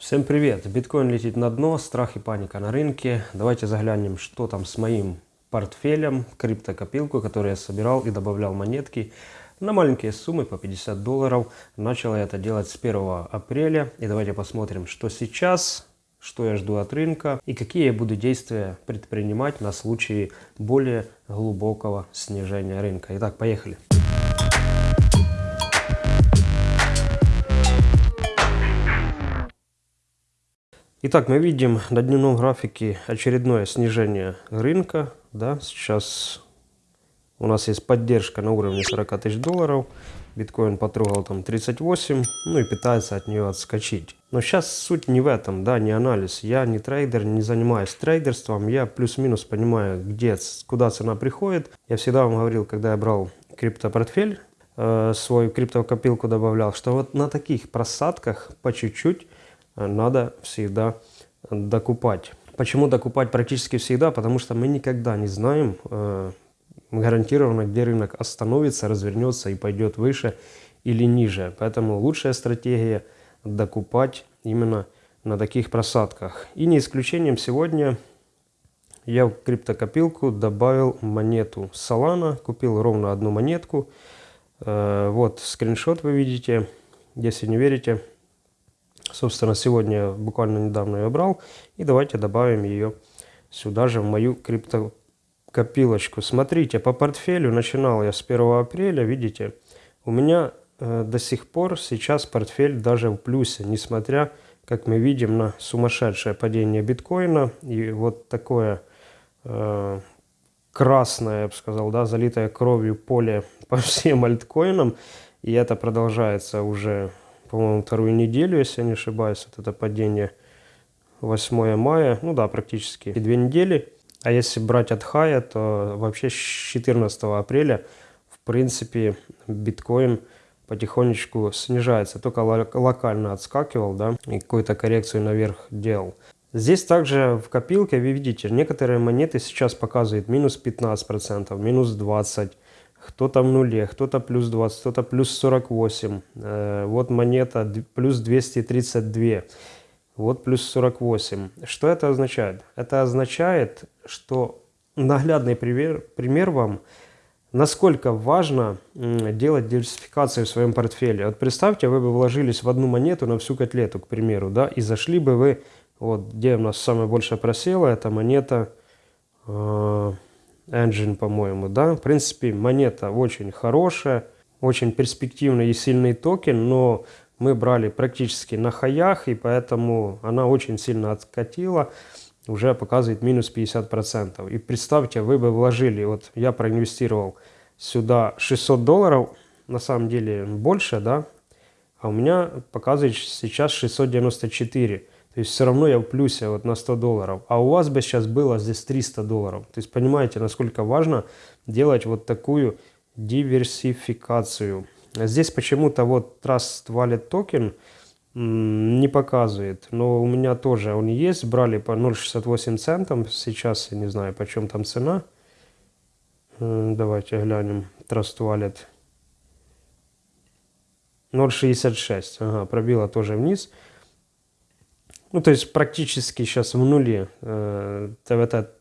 Всем привет! Биткоин летит на дно, страх и паника на рынке. Давайте заглянем, что там с моим портфелем, криптокопилку, которую я собирал и добавлял монетки на маленькие суммы по 50 долларов. Начал я это делать с 1 апреля. И давайте посмотрим, что сейчас, что я жду от рынка и какие я буду действия предпринимать на случай более глубокого снижения рынка. Итак, поехали! Итак, мы видим на дневном графике очередное снижение рынка. Да, сейчас у нас есть поддержка на уровне 40 тысяч долларов. Биткоин потрогал там 38, ну и пытается от нее отскочить. Но сейчас суть не в этом, да, не анализ. Я не трейдер, не занимаюсь трейдерством. Я плюс-минус понимаю, где, куда цена приходит. Я всегда вам говорил, когда я брал криптопортфель, э, свою криптокопилку добавлял, что вот на таких просадках по чуть-чуть надо всегда докупать. Почему докупать практически всегда? Потому что мы никогда не знаем э, гарантированно, где рынок остановится, развернется и пойдет выше или ниже. Поэтому лучшая стратегия докупать именно на таких просадках. И не исключением сегодня я в криптокопилку добавил монету Solana, купил ровно одну монетку. Э, вот скриншот вы видите, если не верите, Собственно, сегодня буквально недавно ее брал. И давайте добавим ее сюда же в мою криптокопилочку. Смотрите, по портфелю начинал я с 1 апреля. Видите, у меня э, до сих пор сейчас портфель даже в плюсе, несмотря, как мы видим, на сумасшедшее падение биткоина. И вот такое э, красное, я бы сказал, да, залитое кровью поле по всем альткоинам. И это продолжается уже по-моему, вторую неделю, если я не ошибаюсь. Вот это падение 8 мая, ну да, практически две недели. А если брать от хая, то вообще с 14 апреля, в принципе, биткоин потихонечку снижается. Только локально отскакивал, да, и какую-то коррекцию наверх делал. Здесь также в копилке вы видите, некоторые монеты сейчас показывают минус 15%, минус 20%, кто-то в нуле, кто-то плюс 20, кто-то плюс 48. Э, вот монета плюс 232. Вот плюс 48. Что это означает? Это означает, что наглядный пример, пример вам, насколько важно делать диверсификацию в своем портфеле. Вот представьте, вы бы вложились в одну монету на всю котлету, к примеру, да, и зашли бы вы, вот где у нас самое большее просело, это монета... Э Engine, по-моему, да. В принципе, монета очень хорошая, очень перспективный и сильный токен, но мы брали практически на хаях, и поэтому она очень сильно откатила, уже показывает минус 50%. И представьте, вы бы вложили, вот я проинвестировал сюда 600 долларов, на самом деле больше, да, а у меня показывает сейчас 694. То есть все равно я в плюсе вот на 100 долларов. А у вас бы сейчас было здесь 300 долларов. То есть понимаете, насколько важно делать вот такую диверсификацию. Здесь почему-то вот Trust Wallet Token не показывает. Но у меня тоже он есть. Брали по 0,68 центам. Сейчас я не знаю, почем там цена. Давайте глянем. Trust Wallet. 0,66. Ага, пробила тоже вниз. Ну, то есть практически сейчас в нуле э,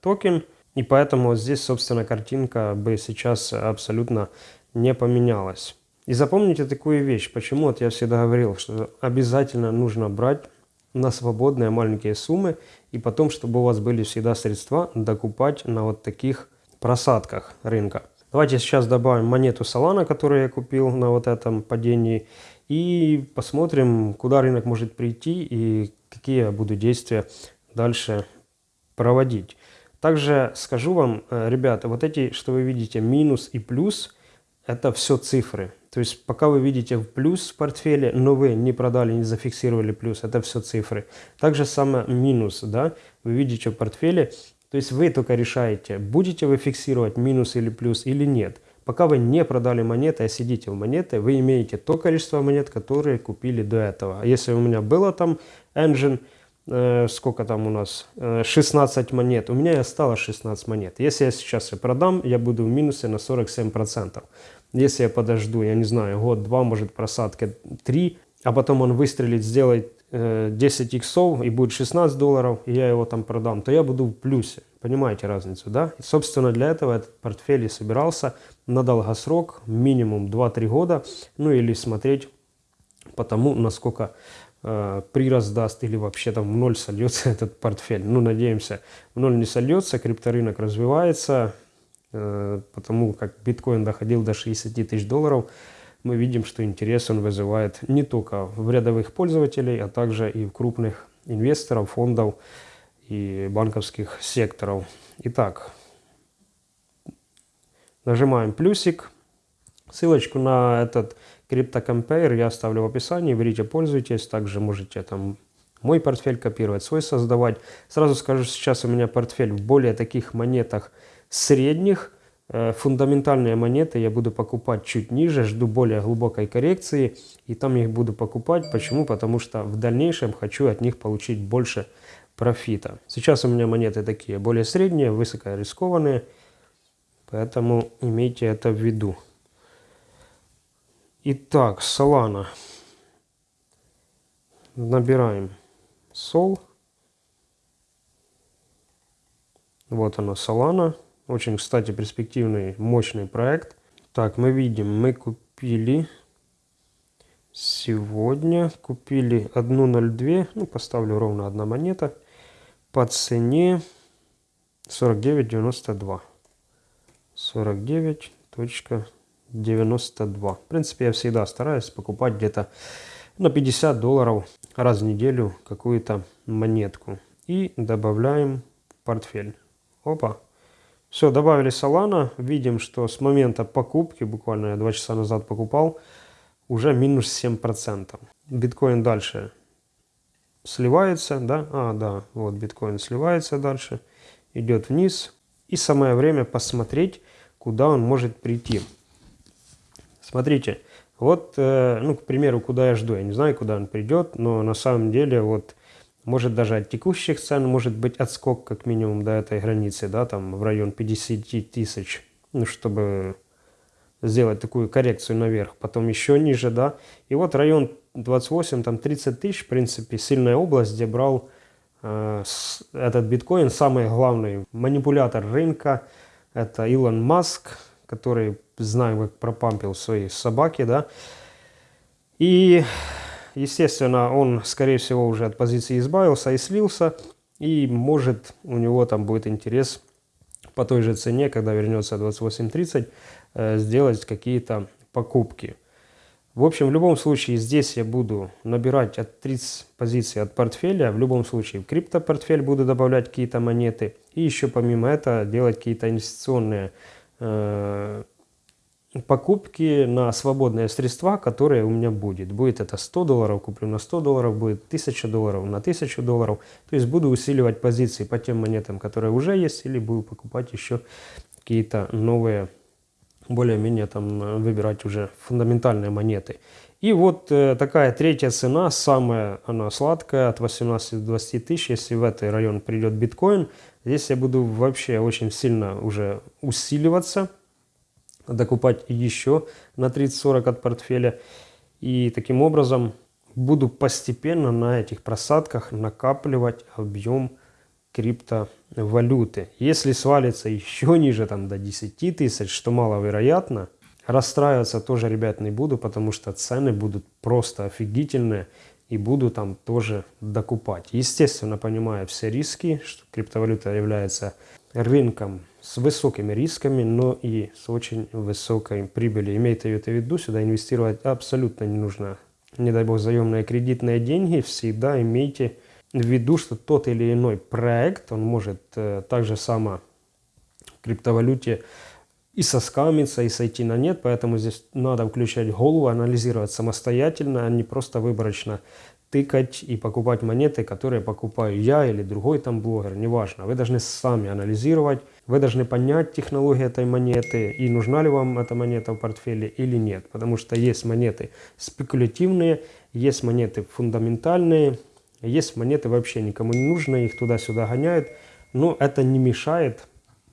токен. И поэтому здесь, собственно, картинка бы сейчас абсолютно не поменялась. И запомните такую вещь. Почему вот я всегда говорил, что обязательно нужно брать на свободные маленькие суммы. И потом, чтобы у вас были всегда средства докупать на вот таких просадках рынка. Давайте сейчас добавим монету Solana, которую я купил на вот этом падении. И посмотрим, куда рынок может прийти и какие я буду действия дальше проводить. Также скажу вам, э, ребята, вот эти, что вы видите, минус и плюс, это все цифры. То есть пока вы видите в плюс в портфеле, но вы не продали, не зафиксировали плюс, это все цифры. Также самое минус, да, вы видите в портфеле, то есть вы только решаете, будете вы фиксировать минус или плюс или нет. Пока вы не продали монеты, а сидите в монеты, вы имеете то количество монет, которые купили до этого. А если у меня было там engine, э, сколько там у нас, э, 16 монет, у меня и осталось 16 монет. Если я сейчас и продам, я буду в минусе на 47%. Если я подожду, я не знаю, год-два, может просадка 3, а потом он выстрелит, сделает э, 10 иксов и будет 16 долларов, и я его там продам, то я буду в плюсе. Понимаете разницу, да? И, собственно, для этого этот портфель и собирался на долгосрок, минимум 2-3 года, ну или смотреть по тому, насколько э, прирост даст или вообще там в ноль сольется этот портфель. Ну, надеемся, в ноль не сольется, крипторынок развивается, э, потому как биткоин доходил до 60 тысяч долларов, мы видим, что интерес он вызывает не только в рядовых пользователей, а также и в крупных инвесторов, фондов и банковских секторов. Итак, нажимаем плюсик. Ссылочку на этот CryptoCompare я оставлю в описании. Берите, пользуйтесь. Также можете там мой портфель копировать, свой создавать. Сразу скажу, сейчас у меня портфель в более таких монетах средних, Э, фундаментальные монеты я буду покупать чуть ниже, жду более глубокой коррекции, и там их буду покупать. Почему? Потому что в дальнейшем хочу от них получить больше профита. Сейчас у меня монеты такие более средние, высокорискованные, поэтому имейте это в виду. Итак, Solana. Набираем Sol. Вот она, Solana. Очень, кстати, перспективный, мощный проект. Так, мы видим, мы купили сегодня, купили 1.02, ну, поставлю ровно одна монета, по цене 49.92. 49.92. В принципе, я всегда стараюсь покупать где-то на 50 долларов раз в неделю какую-то монетку. И добавляем в портфель. Опа. Все, добавили Solana. Видим, что с момента покупки, буквально я 2 часа назад покупал, уже минус 7%. Биткоин дальше сливается, да? А, да, вот биткоин сливается дальше, идет вниз. И самое время посмотреть, куда он может прийти. Смотрите, вот, э, ну, к примеру, куда я жду. Я не знаю, куда он придет, но на самом деле вот может даже от текущих цен может быть отскок как минимум до этой границы, да, там в район 50 тысяч, ну, чтобы сделать такую коррекцию наверх, потом еще ниже, да. И вот район 28, там 30 тысяч, в принципе, сильная область, где брал э, этот биткоин, самый главный манипулятор рынка, это Илон Маск, который, знаем, как пропампил свои собаки, да. И Естественно, он, скорее всего, уже от позиции избавился и слился. И может у него там будет интерес по той же цене, когда вернется 28.30, э, сделать какие-то покупки. В общем, в любом случае здесь я буду набирать от 30 позиций от портфеля. В любом случае в криптопортфель буду добавлять какие-то монеты. И еще помимо этого делать какие-то инвестиционные э, покупки на свободные средства, которые у меня будет. Будет это 100 долларов, куплю на 100 долларов, будет 1000 долларов на 1000 долларов. То есть буду усиливать позиции по тем монетам, которые уже есть, или буду покупать еще какие-то новые, более-менее там выбирать уже фундаментальные монеты. И вот э, такая третья цена, самая она сладкая, от 18 до 20 тысяч, если в этот район придет биткоин, здесь я буду вообще очень сильно уже усиливаться докупать еще на 30-40 от портфеля. И таким образом буду постепенно на этих просадках накапливать объем криптовалюты. Если свалится еще ниже там, до 10 тысяч, что маловероятно, расстраиваться тоже, ребят, не буду, потому что цены будут просто офигительные и буду там тоже докупать. Естественно, понимая все риски, что криптовалюта является рынком с высокими рисками, но и с очень высокой прибылью. Имейте это в виду, сюда инвестировать абсолютно не нужно. Не дай бог заемные кредитные деньги, всегда имейте в виду, что тот или иной проект, он может э, также само в криптовалюте и соскамиться, и сойти на нет, поэтому здесь надо включать голову, анализировать самостоятельно, а не просто выборочно тыкать и покупать монеты, которые покупаю я или другой там блогер, неважно. Вы должны сами анализировать, вы должны понять технологию этой монеты и нужна ли вам эта монета в портфеле или нет. Потому что есть монеты спекулятивные, есть монеты фундаментальные, есть монеты вообще никому не нужны, их туда-сюда гоняют. Но это не мешает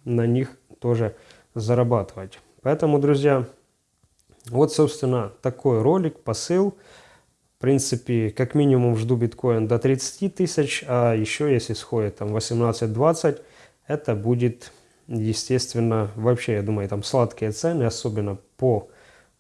на них тоже зарабатывать. Поэтому, друзья, вот, собственно, такой ролик, посыл – В принципе, как минимум жду биткоин до 30 тысяч, а еще если сходит там 18-20, это будет, естественно, вообще, я думаю, там сладкие цены, особенно по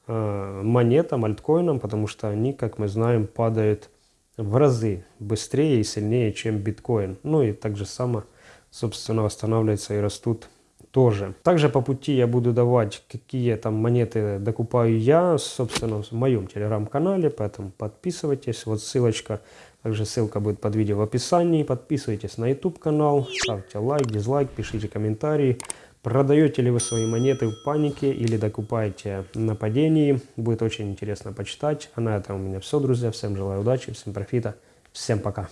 э, монетам, альткоинам, потому что они, как мы знаем, падают в разы быстрее и сильнее, чем биткоин. Ну и так же само, собственно, восстанавливаются и растут тоже. Также по пути я буду давать, какие там монеты докупаю я, собственно, в моем телеграм-канале, поэтому подписывайтесь. Вот ссылочка, также ссылка будет под видео в описании. Подписывайтесь на YouTube канал, ставьте лайк, дизлайк, пишите комментарии. Продаете ли вы свои монеты в панике или докупаете на падении? Будет очень интересно почитать. А на этом у меня все, друзья. Всем желаю удачи, всем профита. Всем пока.